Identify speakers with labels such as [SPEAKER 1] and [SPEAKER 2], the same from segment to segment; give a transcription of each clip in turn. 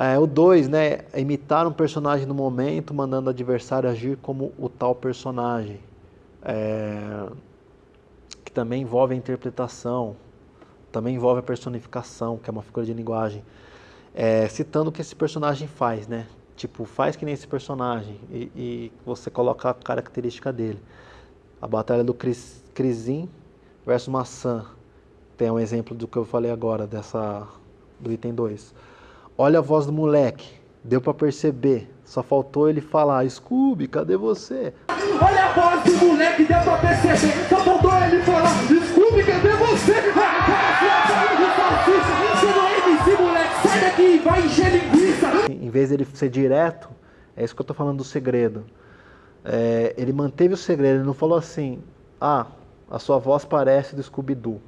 [SPEAKER 1] É, o 2, né? É imitar um personagem no momento, mandando o adversário agir como o tal personagem. É, que também envolve a interpretação, também envolve a personificação, que é uma figura de linguagem. É, citando o que esse personagem faz, né? Tipo, faz que nem esse personagem e, e você coloca a característica dele. A batalha do Cris, Crisim versus Maçã. Tem um exemplo do que eu falei agora, dessa do item 2. Olha a voz do moleque, deu para perceber. Só faltou ele falar, Scooby, cadê você?
[SPEAKER 2] Olha a voz do moleque, deu pra perceber. Só faltou ele falar, Scooby, cadê você? Você não é MC, moleque, sai daqui, vai encher linguiça.
[SPEAKER 1] Em vez dele ser direto, é isso que eu tô falando do segredo. É, ele manteve o segredo, ele não falou assim, ah, a sua voz parece do Scooby-Doo.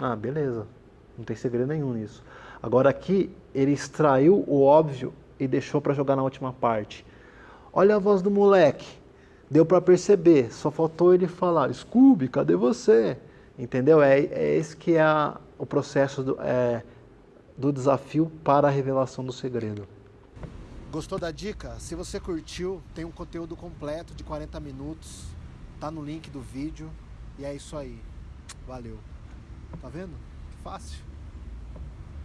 [SPEAKER 1] Ah, beleza, não tem segredo nenhum nisso. Agora aqui, ele extraiu o óbvio e deixou para jogar na última parte. Olha a voz do moleque, deu para perceber, só faltou ele falar, Scooby, cadê você? Entendeu? É, é esse que é a, o processo do, é, do desafio para a revelação do segredo.
[SPEAKER 3] Gostou da dica? Se você curtiu, tem um conteúdo completo de 40 minutos, tá no link do vídeo e é isso aí. Valeu. Tá vendo? Fácil.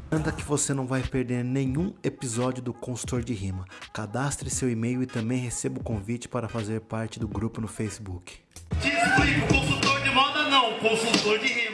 [SPEAKER 1] Garanta que você não vai perder nenhum episódio do Consultor de Rima. Cadastre seu e-mail e também receba o convite para fazer parte do grupo no Facebook.
[SPEAKER 4] Te explico, consultor de moda não, consultor de rima.